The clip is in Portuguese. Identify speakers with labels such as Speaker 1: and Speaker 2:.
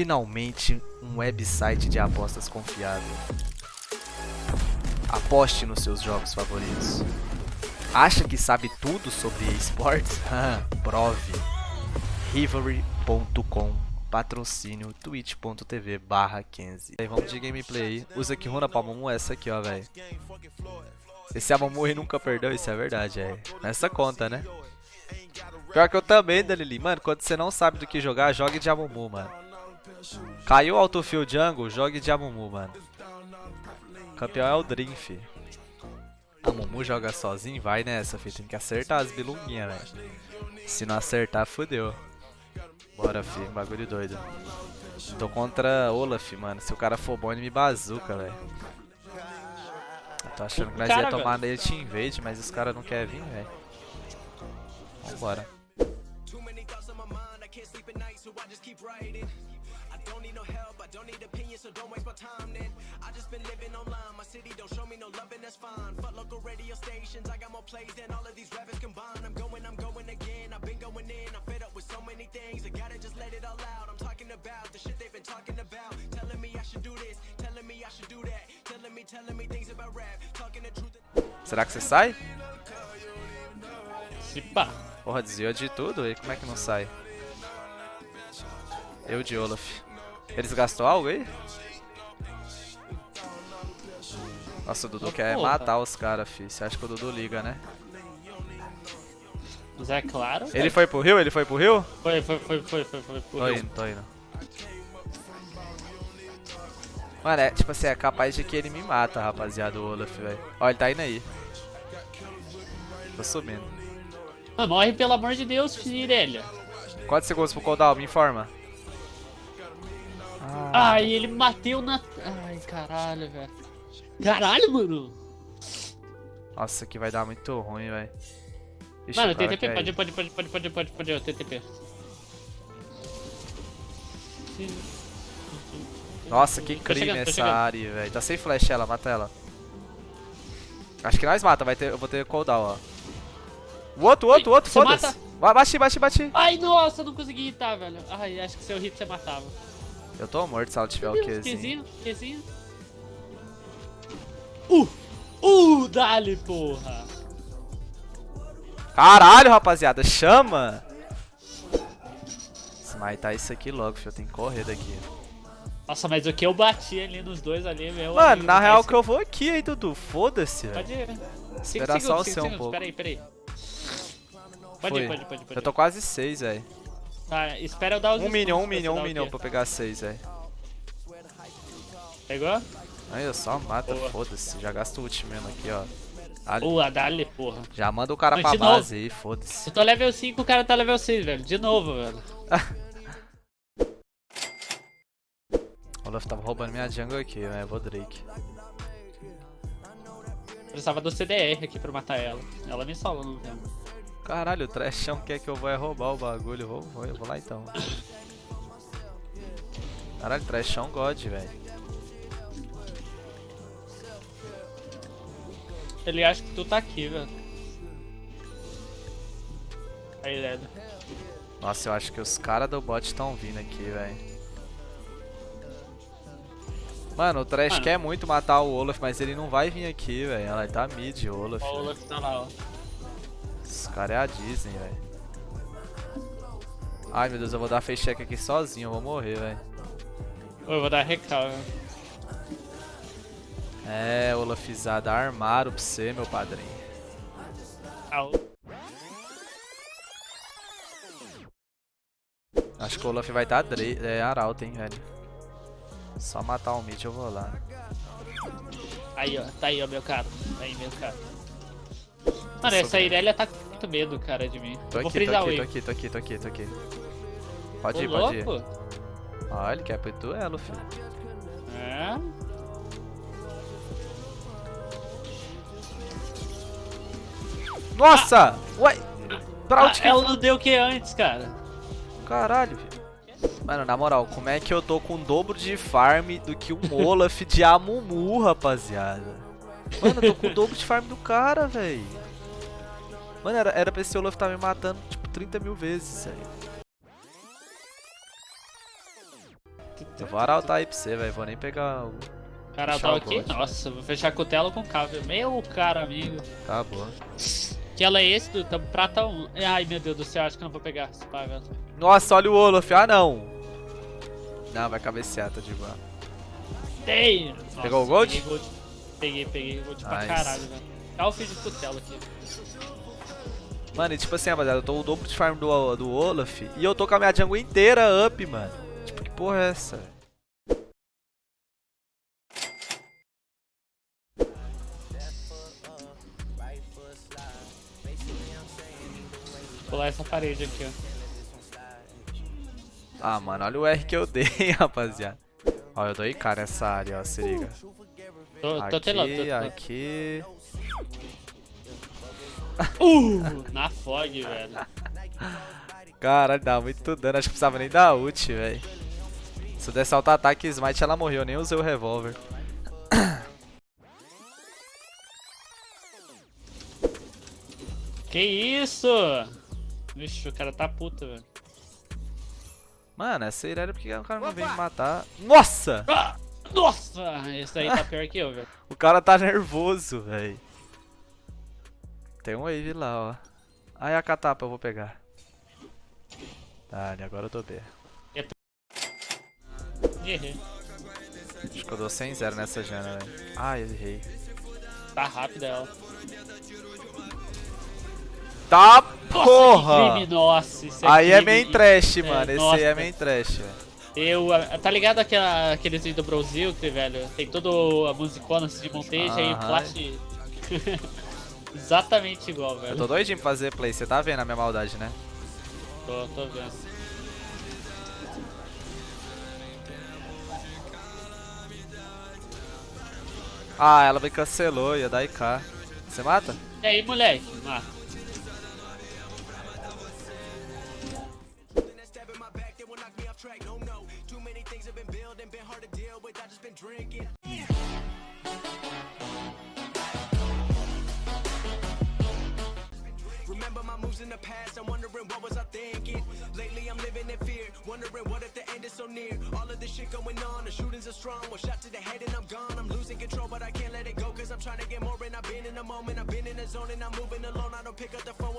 Speaker 1: Finalmente, um website de apostas confiável. Aposte nos seus jogos favoritos. Acha que sabe tudo sobre esportes? Prove. Rivalry.com Patrocínio twitch.tv barra 15 Vamos de gameplay aí. Usa que runa pra Momu essa aqui, ó, velho. Esse Amumu nunca perdeu, isso é verdade, é. Nessa conta, né? Pior que eu também, Danili. Mano, quando você não sabe do que jogar, jogue de Amumu, mano. Caiu o autofill jungle, jogue de Amumu, mano. O campeão é o Dream, fi. Amumu joga sozinho, vai nessa, fi. Tem que acertar as bilunguinhas, velho. Se não acertar, fodeu. Bora, fi. Bagulho doido. Tô contra Olaf, mano. Se o cara for bom, ele me bazuca, velho. Tô achando que nós ia tomar nele Team Invade, mas os caras não querem vir, velho. Vambora. Don't need no help, I don't need opinions, so don't waste my time then. I just been living online, my city don't show me no love and that's fine. Fuck local radio stations, I got more plays than all of these rappers combined. I'm going, I'm going again, I've been going in, I'm fed up with so many things. I gotta just let it all out. I'm talking about the shit they've been talking about. Telling me I should do this, telling me I should do that. Telling me, telling me things about rap. Talking the truth. Será que você sai?
Speaker 2: Se pá.
Speaker 1: Porra, desviou de tudo, e como é que não sai? Eu de Olaf. Eles gastou algo aí? Nossa, o Dudu oh, quer porra. matar os caras, fi. Você acha que o Dudu liga, né?
Speaker 2: Mas é claro.
Speaker 1: Ele foi pro rio? Ele foi pro rio?
Speaker 2: Foi, foi, foi, foi, foi, foi pro
Speaker 1: tô rio. Tô indo, tô indo. Mano, é, tipo assim, é capaz de que ele me mata, rapaziada, o Olaf, velho. Ó, ele tá indo aí. Tô subindo.
Speaker 2: Ah, morre pelo amor de Deus, Firelia.
Speaker 1: Quantos segundos pro cooldown? Me informa.
Speaker 2: Ah. Ai, ele bateu na... Ai, caralho, velho. Caralho, mano.
Speaker 1: Nossa, aqui vai dar muito ruim, velho.
Speaker 2: Mano, TTP, pode, pode, pode, pode, pode, pode, pode, TTP.
Speaker 1: Nossa, que crime essa área, velho. Tá sem flash ela, mata ela. Acho que nós mata, vai ter, eu vou ter cooldown, ó. O outro, o outro, o outro, foda-se. Bate, bate, bate.
Speaker 2: Ai, nossa, não consegui hitar, velho. Ai, acho que se eu hit você matava.
Speaker 1: Eu tô morto se ela tiver o Qzinho.
Speaker 2: Qzinho, Qzinho. Uh! Uh, dali, porra!
Speaker 1: Caralho, rapaziada, chama! Smitar isso aqui logo, filho. Eu tenho que correr daqui.
Speaker 2: Nossa, mas o que eu bati ali nos dois ali, meu
Speaker 1: Mano, amigo, na real que eu vou aqui, hein, Dudu. Foda-se,
Speaker 2: Pode ir, né?
Speaker 1: Espera só o seu um pouco.
Speaker 2: Peraí, peraí. Pode ir, pode ir, pode ir.
Speaker 1: Eu tô quase 6, velho.
Speaker 2: Tá, espera eu dar os
Speaker 1: Um minion, um minion, um minion pra pegar 6, velho.
Speaker 2: Pegou?
Speaker 1: Aí eu só mata, foda-se. Já gasto o ult mesmo aqui, ó.
Speaker 2: Ali. Boa, dale, porra.
Speaker 1: Já manda o cara Não, pra base novo. aí, foda-se.
Speaker 2: Eu tô level 5, o cara tá level 6, velho. De novo, velho.
Speaker 1: Olaf tava roubando minha jungle aqui, né? Vou Drake.
Speaker 2: Precisava do CDR aqui pra matar ela. Ela me salva no tempo.
Speaker 1: Caralho, o Trashão quer que eu vá roubar o bagulho. Vou, vou, eu vou lá então. Caralho, Trashão God, velho.
Speaker 2: Ele acha que tu tá aqui, velho. Aí, Ledo.
Speaker 1: Nossa, eu acho que os caras do bot estão vindo aqui, velho. Mano, o Trash Mano. quer muito matar o Olaf, mas ele não vai vir aqui, velho. Ela tá mid, Olaf.
Speaker 2: O Olaf tá lá, ó.
Speaker 1: Esse cara é a Disney, velho. Ai meu Deus, eu vou dar face check aqui sozinho, eu vou morrer, velho.
Speaker 2: Eu vou dar recal,
Speaker 1: É, Olafizada, armaram pra você, meu padrinho.
Speaker 2: Au.
Speaker 1: Acho que o Olaf vai estar tá é, Arauto, hein, velho. Só matar o mid eu vou lá.
Speaker 2: Aí, ó. Tá aí, ó, meu caro. Tá aí, meu caro. Mano, essa Irelia tá com muito medo, cara, de mim.
Speaker 1: Tô
Speaker 2: Vou
Speaker 1: aqui, tô aqui, tô aqui, tô aqui, tô aqui, tô aqui. Pode Ô, ir, pode ir. Olha, ele quer pro duelo, filho.
Speaker 2: É?
Speaker 1: Nossa! Ah. Ué!
Speaker 2: Pra onde ah, que... Ela não deu o que antes, cara?
Speaker 1: Caralho, filho. Mano, na moral, como é que eu tô com o dobro de farm do que um Olaf de Amumu, rapaziada? Mano, eu tô com o dobro de farm do cara, velho. Mano, era, era pra esse Olaf estar tá me matando, tipo, 30 mil vezes, velho. Eu vou arautar aí pra você, velho. Vou nem pegar o.
Speaker 2: Cara, tá aqui? Nossa, vou fechar com tela com cabo. Meu cara, amigo.
Speaker 1: Tá bom.
Speaker 2: Que ela é esse do tam- prata 1. Ai, meu Deus do céu, acho que eu não vou pegar.
Speaker 1: Nossa, olha o Olaf. Ah, não. Não, vai cabecear, tá de boa.
Speaker 2: Tem! Nossa,
Speaker 1: Pegou o gold?
Speaker 2: Peguei, gold. peguei, peguei gold pra
Speaker 1: Nice.
Speaker 2: caralho, velho. Tá o feed com tela aqui.
Speaker 1: Mano, e tipo assim, rapaziada, eu tô o dobro de farm do, do Olaf e eu tô com a minha jungle inteira up, mano. Tipo, que porra é essa?
Speaker 2: pular essa parede aqui, ó.
Speaker 1: Ah, mano, olha o R que eu dei, rapaziada. Ó, eu dou IK nessa área, ó, se liga.
Speaker 2: Tô, tô telando, tô
Speaker 1: Aqui,
Speaker 2: telando.
Speaker 1: aqui.
Speaker 2: Uh, na fog, velho.
Speaker 1: Caralho, dá muito dano. Acho que precisava nem dar ult, velho. Se eu desse auto-ataque e smite, ela morreu. Nem usei o revólver.
Speaker 2: Que isso? Vixe, o cara tá puto, velho.
Speaker 1: Mano, essa Irelia, por que o cara não vem me matar? Nossa!
Speaker 2: Ah, nossa! Esse aí tá pior que eu, velho.
Speaker 1: O cara tá nervoso, velho. Tem um wave lá, ó. Aí a catapa eu vou pegar. Dale, agora eu tô B.
Speaker 2: Errei.
Speaker 1: Acho que eu dou 100-0 nessa Jana, velho. Ai, eu errei.
Speaker 2: Tá rápida ela.
Speaker 1: Tá,
Speaker 2: Nossa,
Speaker 1: porra!
Speaker 2: crime, nossa, isso
Speaker 1: Aí é
Speaker 2: crime.
Speaker 1: main trash, mano. Esse
Speaker 2: nossa.
Speaker 1: aí é main trash, velho.
Speaker 2: Eu, ah, tá ligado aquela, aqueles vídeos do Brasil, que, velho? Tem toda a musicona assim, de monteja e
Speaker 1: Aham.
Speaker 2: flash. Exatamente igual, velho.
Speaker 1: Eu tô doidinho pra fazer play. Você tá vendo a minha maldade, né?
Speaker 2: Tô, tô vendo.
Speaker 1: Ah, ela me cancelou, ia dar IK. Você mata?
Speaker 2: E aí, moleque? Mata.
Speaker 3: Past, I'm wondering what was I thinking. Lately I'm living in fear, wondering what if the end is so near. All of this shit going on, the shootings are strong. One shot to the head and I'm gone. I'm losing control, but I can't let it go. Cause I'm trying to get more and I've been in the moment. I've been in the zone and I'm moving alone. I don't pick up the phone.